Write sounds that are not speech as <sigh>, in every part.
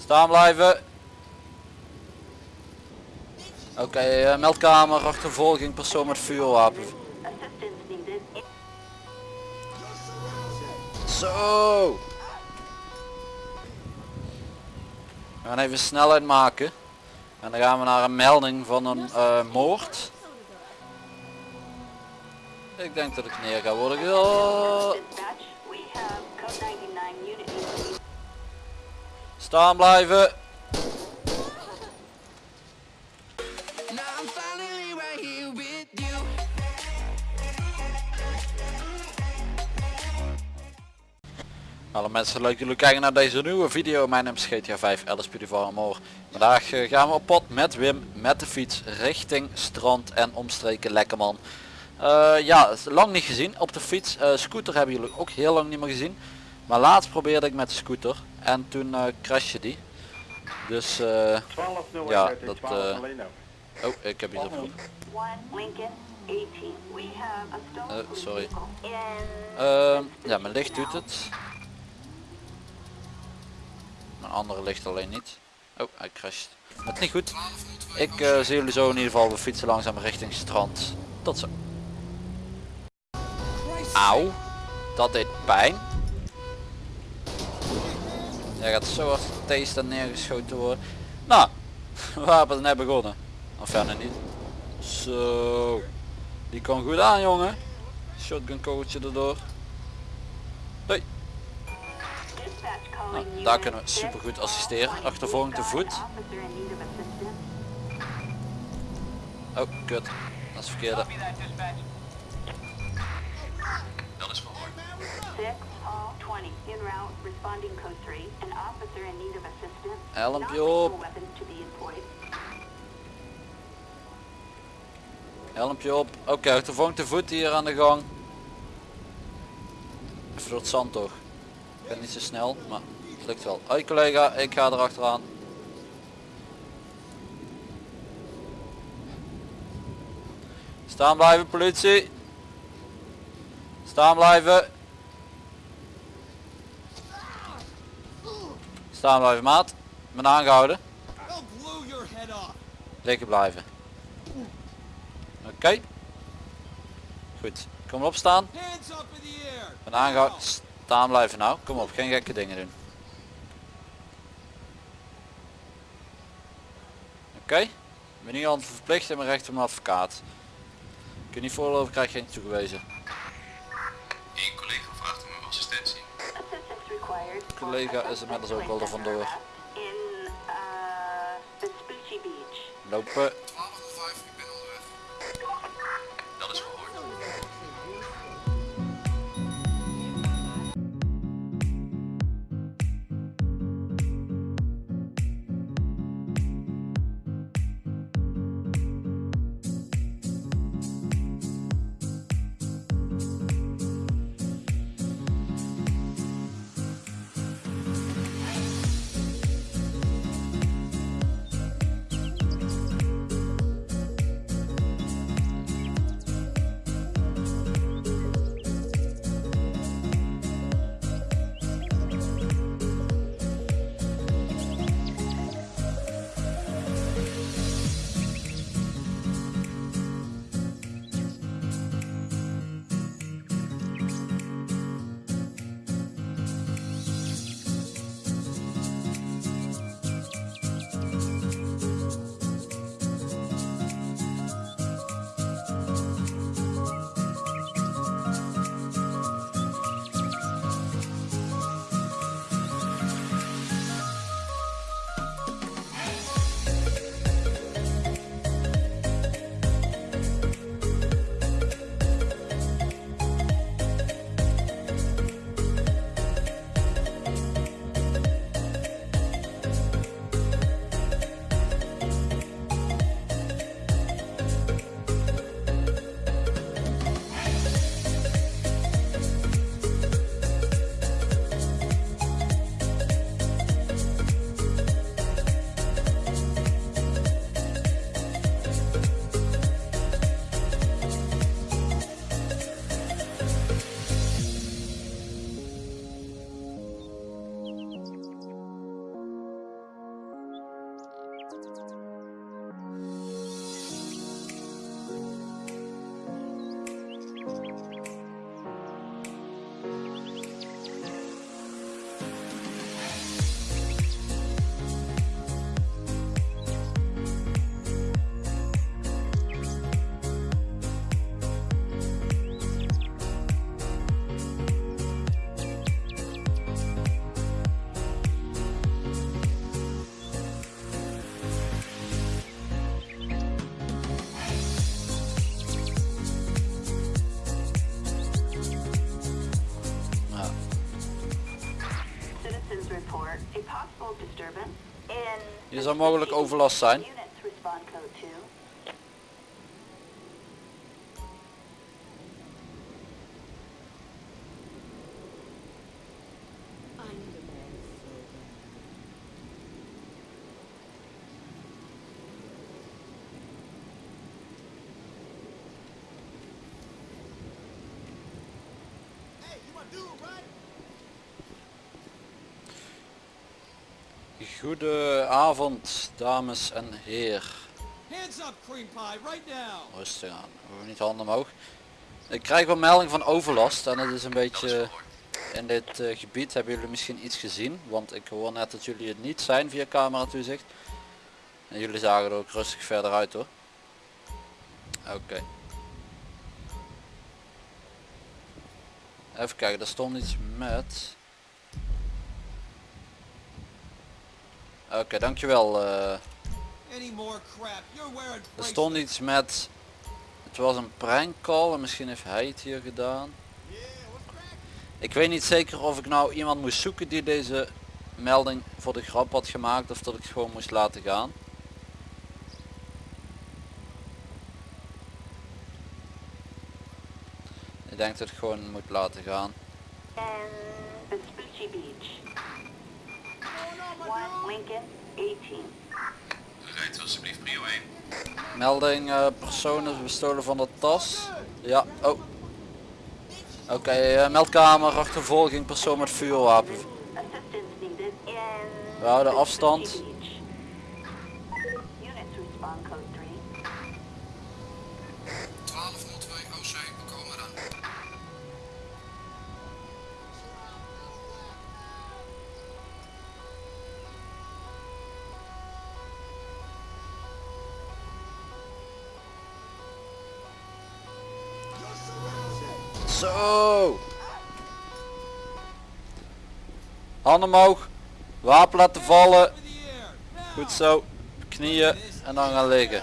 Staan blijven. Oké, eh, meldkamer, achtervolging, persoon met vuurwapen. Zo. We gaan even snelheid maken. En dan gaan we naar een melding van een eh, moord. Ik denk dat ik neer ga worden. Staan blijven. Hallo mensen, leuk dat jullie kijken naar deze nieuwe video. Mijn naam is GTA 5 LSPD van Amor. Vandaag eh, gaan we op pad met Wim met de fiets richting strand en omstreken Lekkerman. Eh, ja, lang niet gezien op de fiets. Eh, scooter hebben jullie ook heel lang niet meer gezien. Maar laatst probeerde ik met de scooter en toen eh crashte die. Dus eh, 1201 Ja, dat, 12 alleen nou. oh, ik heb iets opgeroepen. One Lincoln 18. We have a stolen Eh, sorry. Ehm, ja, mijn licht doet het. Mijn andere licht alleen niet. Oh, hij crasht. Het niet goed. Ik zie jullie zo in ieder geval. We fietsen langzaam richting strand. Tot zo. Auw. Dat deed pijn. Jij gaat zo hard getast en neergeschoten worden. Nou, <laughs> hebben net begonnen. Of verder niet. Zo. Die kan goed aan jongen. Shotgun kogeltje erdoor. Calling Nou, daar kunnen we super goed assisteren. Achtervolging te voet. Oh, kut. Dat is verkeerde. Six, all 20. En route, responding code 3. An officer in need of assistance. Helmpje op. Helmpje op. Oké, achtervolging te voet hier aan de gang. Even door het zand toch. Ik ben niet zo snel, maar het lukt wel. Hoi collega, ik ga er achteraan. Staan blijven politie. Staan blijven. Staan blijven maat. Ben aangehouden. Liggen blijven. Oké. Goed. Kom op staan. Ben aangehouden. Staan blijven nou. Kom op, geen gekke dingen doen. Oké. Ik ben niet aan het verplicht mijn recht een advocaat. Kun je niet voorlopen, krijg je geen toegewezen. Collega is inmiddels ook wel er vandoor. Lopen. Hier zou mogelijk overlast zijn. Goedenavond dames en heren. Rustig aan, we hoeven niet handen omhoog. Ik krijg wel melding van overlast en het is een beetje in dit eh, gebied hebben jullie misschien iets gezien. Want ik hoor net dat jullie het niet zijn via camera toezicht. En jullie zagen er ook rustig verder uit hoor. Oké. Even kijken, er stond iets met... Oké, dankjewel. eh er stond iets met... Het was een prank call en misschien heeft hij het hier gedaan. Ik weet niet zeker of ik nou iemand moest zoeken die deze melding voor de grap had gemaakt of dat ik het gewoon moest laten gaan. Ik denk dat ik gewoon moet laten gaan. Beach. 1 Lincoln 18. Rijdt alsjeblieft prio 1. Melding eh, personen bestolen van de tas. Ja, oh. Oké, eh, meldkamer, achtervolging, persoon met vuurwapen. We houden afstand. Zo. Handen omhoog. Wapen laten vallen. Goed zo. Knieën en dan gaan liggen.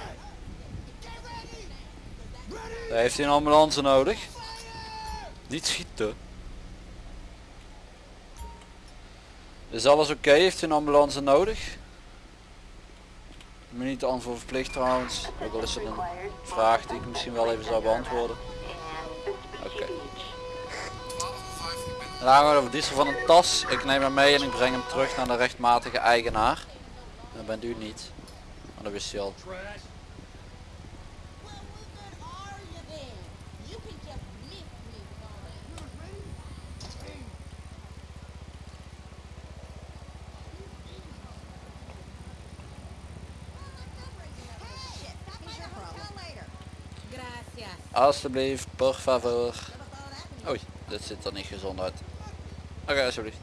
Daar heeft hij een ambulance nodig. Niet schieten. Is alles oké? Heeft hij een ambulance nodig? Te antwoord verplicht trouwens. Ook al is het een vraag die ik misschien wel even zou beantwoorden. 1205, ik ben En dan gaan we over diesel van een tas. Ik neem hem mee en ik breng hem terug naar de rechtmatige eigenaar. Dat bent u niet. Maar dat wist hij al. Alsjeblieft, por favor. Oei, dit ziet er niet gezond uit. Oké, alsjeblieft.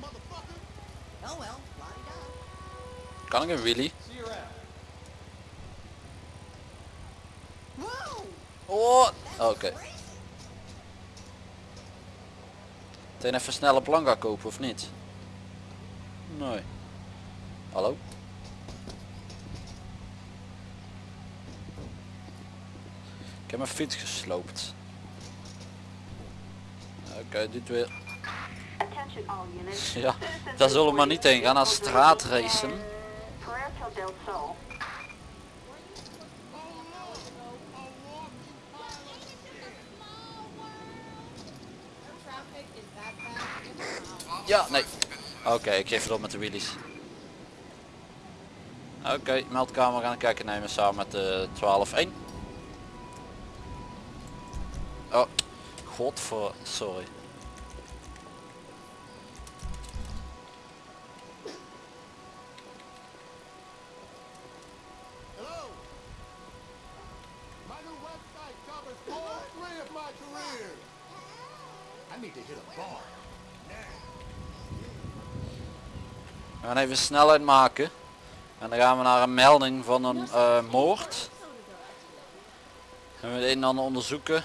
Well, la-di-da. Kan ik een. Whoa! Oh, oké. crazy. Meteen even snelle plank kopen of niet? Nee. Hallo? Ik heb mijn fiets gesloopt. Oké, dit weer. <laughs> Ja, daar zullen we maar niet heen gaan aan reported straatracen. bad. Ja, nee. Oké, ik geef het op met de wheelies. Oké, meldkamer gaan kijken nemen samen met de 12-1. Hit a bar. We gaan even snelheid maken. En dan gaan we naar een melding van een eh, moord. En we het een en ander onderzoeken.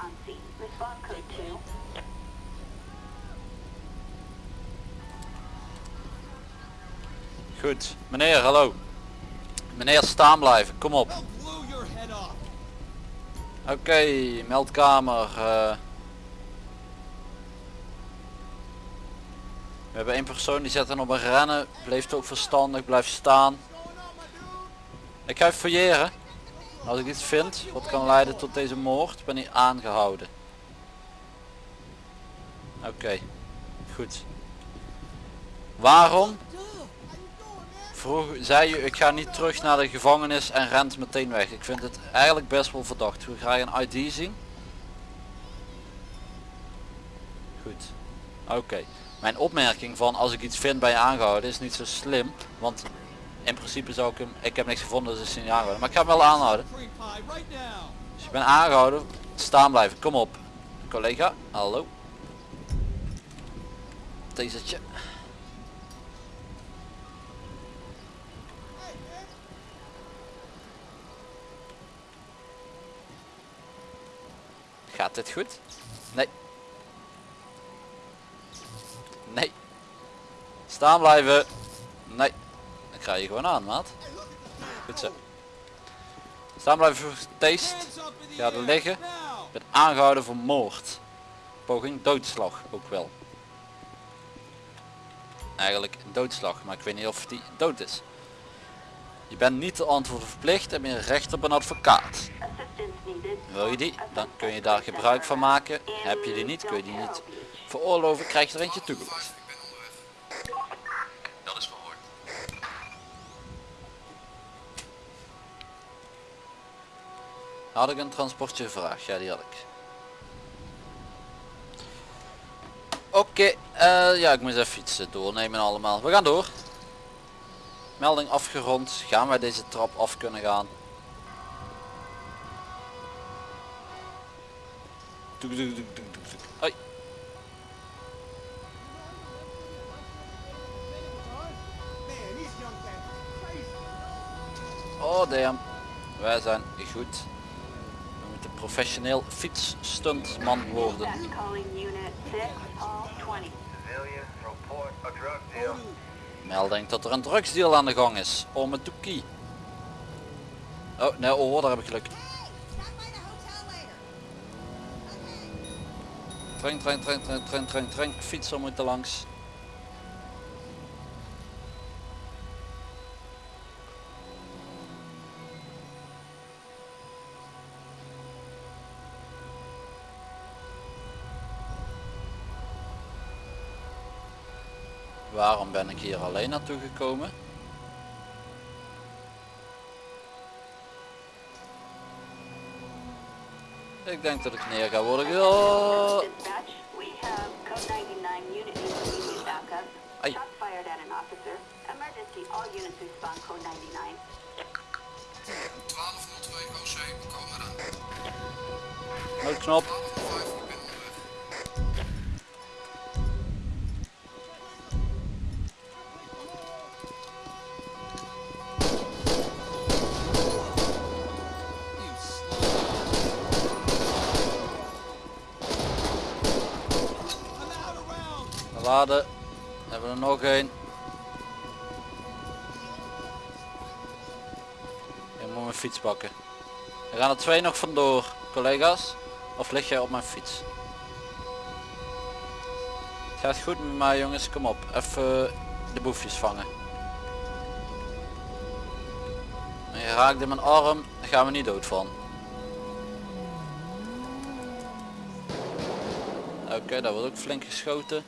Officers on scene. Respond code 2. Goed. Meneer, hallo. Meneer, staan blijven. Kom op. Oké, meldkamer. eh. We hebben één persoon die zet dan op een rennen. Bleef ook verstandig, blijft staan. Ik ga even fouilleren. Als ik iets vind wat kan leiden tot deze moord, ben ik aangehouden. Oké, goed. Waarom? Vroeg, zei u, ik ga niet terug naar de gevangenis en rent meteen weg. Ik vind het eigenlijk best wel verdacht. We graag een ID zien. Goed. Oké. Mijn opmerking van als ik iets vind bij je aangehouden is niet zo slim. Want in principe zou ik hem, ik heb niks gevonden dus hij niet aangehouden. Maar ik ga hem wel aanhouden. Als je bent aangehouden, staan blijven. Kom op. Collega, hallo. Tasertje. Gaat dit goed? Nee. Nee. Staan blijven. Nee. Krijg je gewoon aan, maat. Goed zo. Staan blijven voor Ga er liggen. Ben aangehouden voor moord. Poging doodslag ook wel. Eigenlijk doodslag, maar ik weet niet of die dood is. Je bent niet te antwoorden verplicht en meer recht op een advocaat. Wil je die? Dan kun je daar gebruik van maken. Heb je die niet, kun je die niet veroorloven, krijg je er eentje toegevoegd. Had ik een transportje gevraagd? Ja, die had ik. Oké, eh, ja, ik moet even iets eh, doornemen allemaal. We gaan door. Melding afgerond. Gaan wij deze trap af kunnen gaan? Doek, doek, doek. Hoi. Oh damn. Wij zijn goed. Moeten professioneel fietsstuntman worden. Dispatch calling unit 6, all 20. Civilian, report a drug deal. Melding dat er een drugsdeal aan de gang is. Om het toekie. Oh, nee, oh, daar heb ik geluk. Hey, stop by the hotel later. Okay. Trein, trein, trein, trein, trein, trein, trein. Fietser moet er langs. Waarom ben ik hier alleen naartoe gekomen? Ik denk dat ik neer ga worden. Oh. Dispatch, we Hebben we er nog één. Ik moet mijn fiets pakken. Er gaan er twee nog vandoor, collega's. Of lig jij op mijn fiets? Het gaat goed met mij jongens, kom op. Even de boefjes vangen. En je raakt in mijn arm, daar gaan we niet dood van. Oké, daar wordt ook flink geschoten.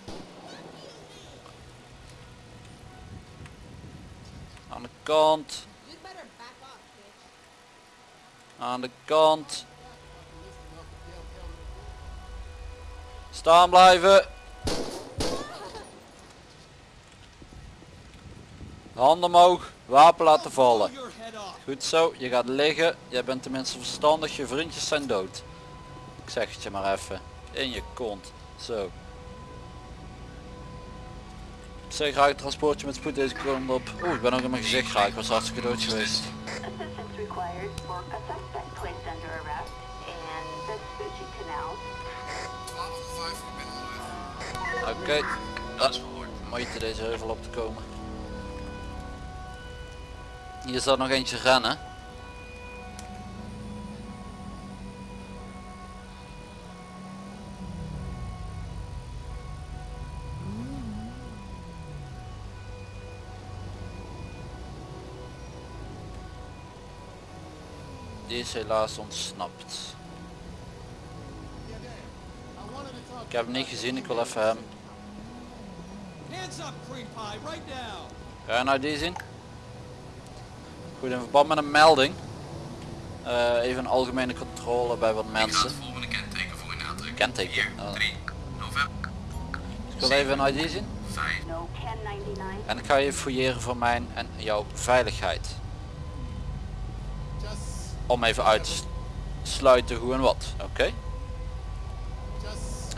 Aan de kant, aan de kant. Staan blijven. Handen omhoog, wapen laten vallen. Goed zo, je gaat liggen. Jij bent tenminste verstandig, je vriendjes zijn dood. Ik zeg het je maar even. In je kont. Zo. Zeg graag een transportje met spoed deze kant op. Oeh, ik ben ook in mijn gezicht geraakt. Ik was hartstikke dood geweest. Assistance required for a suspect placed under arrest in Vespucci Canal. 12 ik ben onderweg. Oké. Is verhoord. Moeite deze heuvel op te komen. Hier staat nog eentje rennen. Die is helaas ontsnapt. Ik heb hem niet gezien, ik wil even hem. Ga je nou die zien? Goed, in verband met een melding. eh, even een algemene controle bij wat mensen. kenteken voor in aandrukken. Kenteken, 4, oh. 3, november, Ik wil even een ID zien. 5. No 1099. En ik ga je fouilleren voor mijn en jouw veiligheid. Om even uit te sluiten hoe en wat. Oké?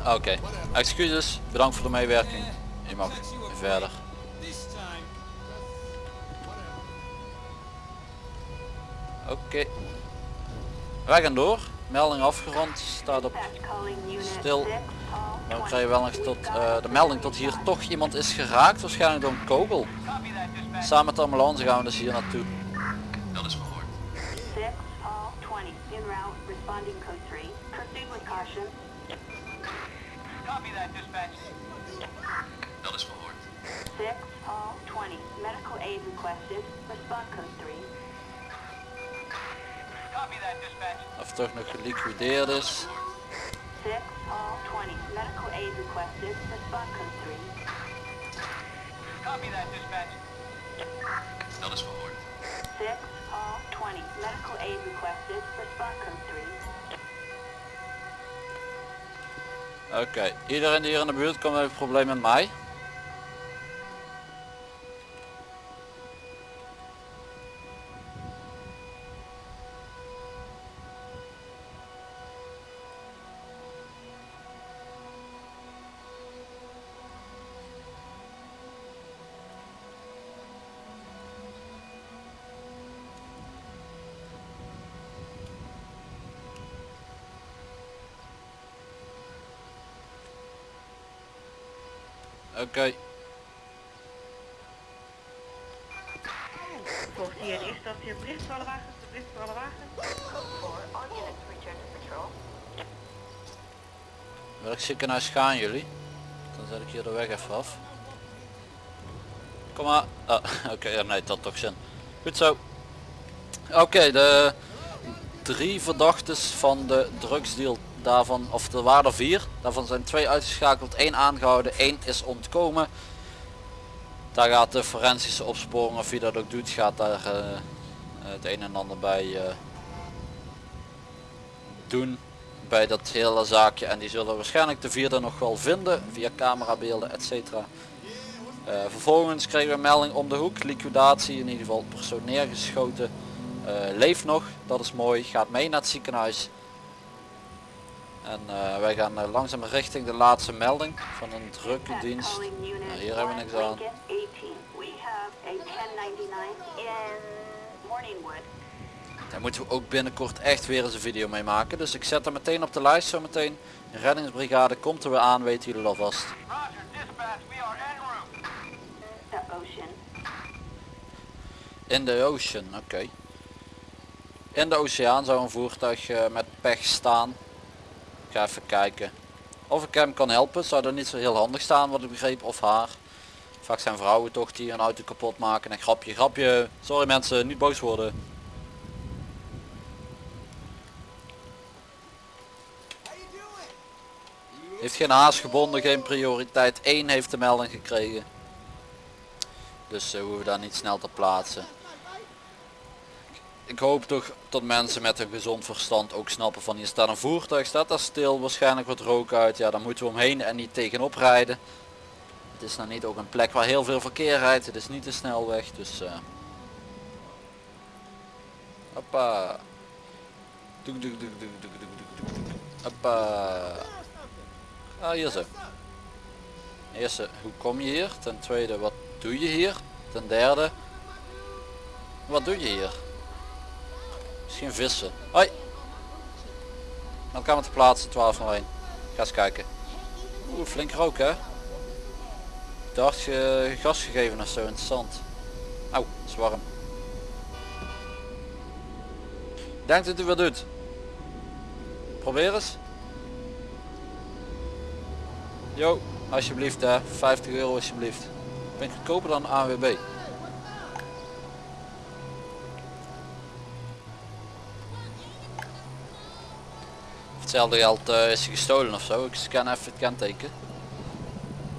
Oké. Excuses. Bedankt voor de meewerking. Je mag verder. Oké. Wij gaan door. Melding afgerond. Staat op Stil. 6, all Dan 20. krijg je wel nog tot eh, de melding tot hier toch iemand is geraakt. Waarschijnlijk door een kogel. Samen met de ambulance gaan we dus hier naartoe. Dat is Dat is verhoord. 6, all 20. Medical aid requested. Respond code 3. Of het toch nog geliquideerd is. 6, all 20. Medical aid requested. Respond code 3. Dat is verhoord. 6, all 20. Medical aid requested. Respond code 3. Oké, iedereen die hier in de buurt komt heeft een probleem met mij. Oké, Volgt hier de eerste je bericht voor alle wagens, de bericht voor alle wagens. For all units return to patrol. welk ziekenhuis gaan jullie? Dan zet ik hier de weg even af. Kom maar. Ah, <laughs> Oké, ja, nee, dat had toch zin. Goed zo. Oké, de drie verdachtes van de drugsdeal daarvan, of er waren er vier. Daarvan zijn twee uitgeschakeld, één aangehouden, één is ontkomen. Daar gaat de forensische opsporing, of wie dat ook doet, gaat daar eh, het een en ander bij eh, doen bij dat hele zaakje en die zullen waarschijnlijk de vierde nog wel vinden via camerabeelden etc. Eh, vervolgens kregen we een melding om de hoek, liquidatie, in ieder geval persoon neergeschoten, Eh, leeft nog, dat is mooi, gaat mee naar het ziekenhuis. En eh, wij gaan eh, langzaam richting de laatste melding van een drukke dienst. Nou, hier hebben we niks aan. Lincoln 18. We have a 1099 in Morningwood. Daar moeten we ook binnenkort echt weer eens een video mee maken. Dus ik zet hem meteen op de lijst zometeen. De reddingsbrigade komt er weer aan, weten jullie alvast. The Ocean. In de ocean, oké. In de oceaan zou een voertuig eh, met pech staan. Even kijken. Of ik hem kan helpen, zou dat niet zo heel handig staan wat ik begreep, of haar. Vaak zijn vrouwen toch die een auto kapot maken. En grapje, grapje. Sorry mensen, niet boos worden. Heeft geen haas gebonden, geen prioriteit. 1 heeft de melding gekregen. Dus uh, hoeven we daar niet snel te plaatsen ik hoop toch dat mensen met een gezond verstand ook snappen van hier staat een voertuig, staat daar stil, waarschijnlijk wordt rook uit, ja dan moeten we omheen en niet tegenop rijden. Het is nou niet ook een plek waar heel veel verkeer rijdt, het is niet de snelweg, dus... Uh... Hoppa. Doek, doek, doek, doek. Hoppa. Ah, hier zo. Eerste, hoe kom je hier? Ten tweede, wat doe je hier? Ten derde, wat doe je hier? Misschien vissen. Hoi. Dan kan het plaatsen 1201. Ga eens kijken. Oeh, flink rook hè. Dacht je gas gegeven of zo interessant. Auw, het is warm. Denkt dat u wat doet? Probeer eens. Jo, alsjeblieft hè. 50 euro alsjeblieft. Ben ik goedkoper dan AWB. Hetzelfde geld eh, is gestolen of zo. Ik scan even het kenteken.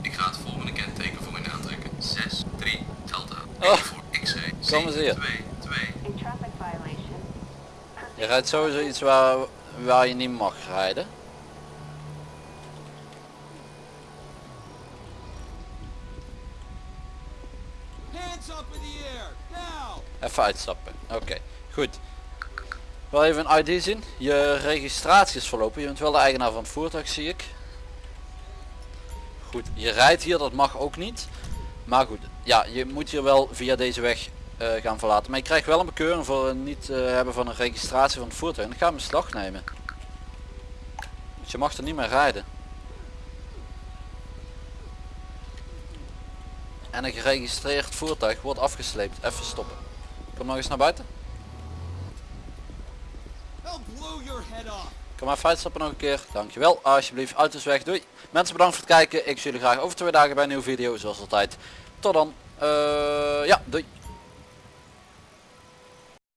Ik ga het volgende kenteken voor u aantrekken. 6, 3, Delta. Oh, voor X-ray. kom eens hier. 2, 2. A traffic violation. Je rijdt sowieso iets waar, waar je niet mag rijden. Hands up in the air. Now. Even uitstappen. Oké, goed. Wel even een ID zien. Je registratie is verlopen. Je bent wel de eigenaar van het voertuig zie ik. Goed, je rijdt hier, dat mag ook niet. Maar goed, ja, je moet hier wel via deze weg eh, gaan verlaten. Maar je krijgt wel een bekeuring voor het niet eh, hebben van een registratie van het voertuig. En ik ga hem in beslag nemen. Je mag er niet meer rijden. En een geregistreerd voertuig wordt afgesleept. Even stoppen. Kom nog eens naar buiten. Kom maar uitstappen nog een keer. Dankjewel. Alsjeblieft. Auto's weg. Doei. Mensen bedankt voor het kijken. Ik zie jullie graag over twee dagen bij een nieuwe video. Zoals altijd. Tot dan. Eh, ja, doei.